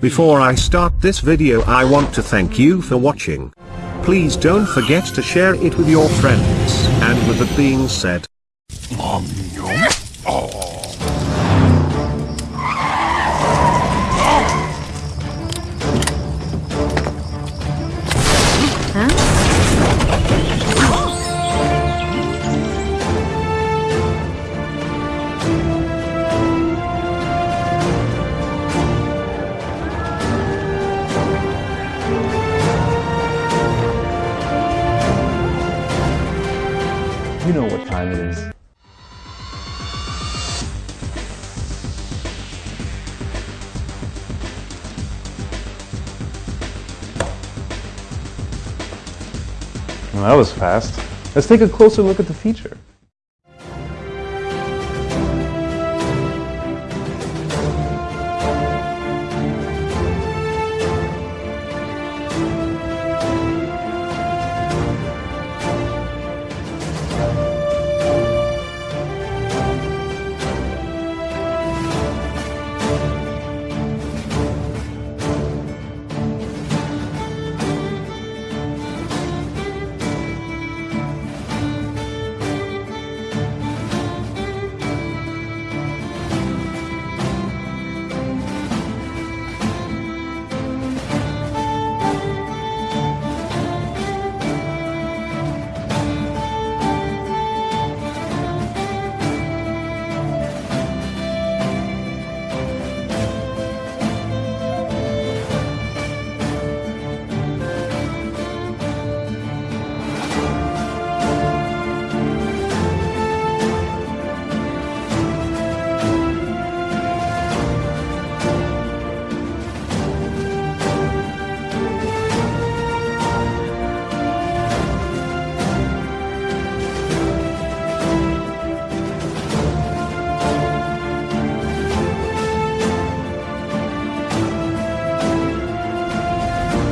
Before I start this video I want to thank you for watching. Please don't forget to share it with your friends. And with that being said, You know what Well, that was fast. Let's take a closer look at the feature.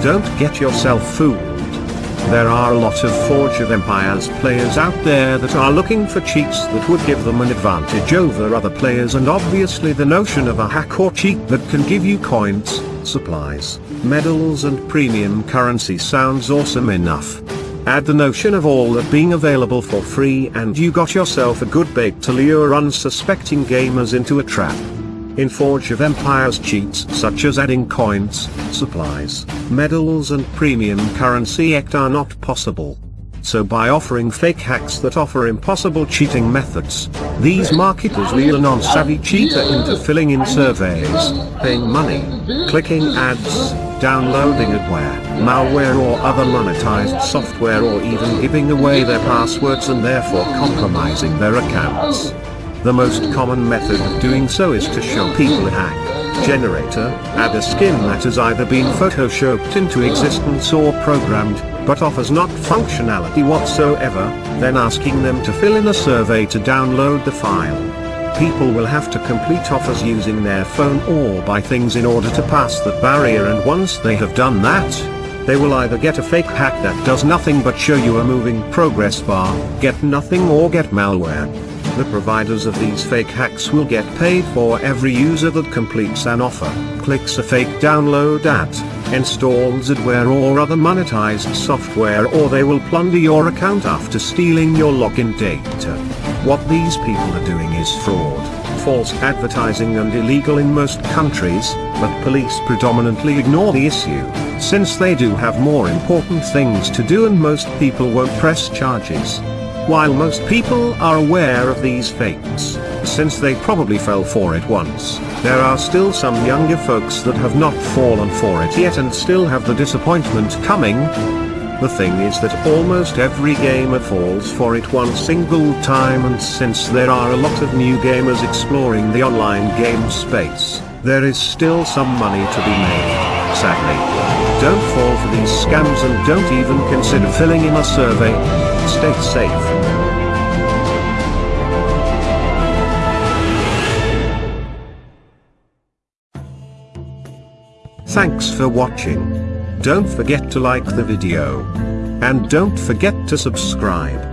Don't get yourself fooled. There are a lot of Forge of Empires players out there that are looking for cheats that would give them an advantage over other players and obviously the notion of a hack or cheat that can give you coins, supplies, medals and premium currency sounds awesome enough. Add the notion of all that being available for free and you got yourself a good bait to lure unsuspecting gamers into a trap. In Forge of Empires cheats such as adding coins, supplies, medals and premium currency act are not possible. So by offering fake hacks that offer impossible cheating methods, these marketers lure a non-savvy cheater into filling in surveys, paying money, clicking ads, downloading adware, malware or other monetized software or even giving away their passwords and therefore compromising their accounts. The most common method of doing so is to show people a hack generator, add a skin that has either been photoshopped into existence or programmed, but offers not functionality whatsoever, then asking them to fill in a survey to download the file. People will have to complete offers using their phone or buy things in order to pass that barrier and once they have done that, they will either get a fake hack that does nothing but show you a moving progress bar, get nothing or get malware. The providers of these fake hacks will get paid for every user that completes an offer, clicks a fake download at, installs adware or other monetized software or they will plunder your account after stealing your login data. What these people are doing is fraud, false advertising and illegal in most countries, but police predominantly ignore the issue, since they do have more important things to do and most people won't press charges. While most people are aware of these fakes, since they probably fell for it once, there are still some younger folks that have not fallen for it yet and still have the disappointment coming. The thing is that almost every gamer falls for it one single time and since there are a lot of new gamers exploring the online game space, there is still some money to be made, sadly. Don't fall for these scams and don't even consider filling in a survey. Stay safe. Thanks for watching. Don't forget to like the video. And don't forget to subscribe.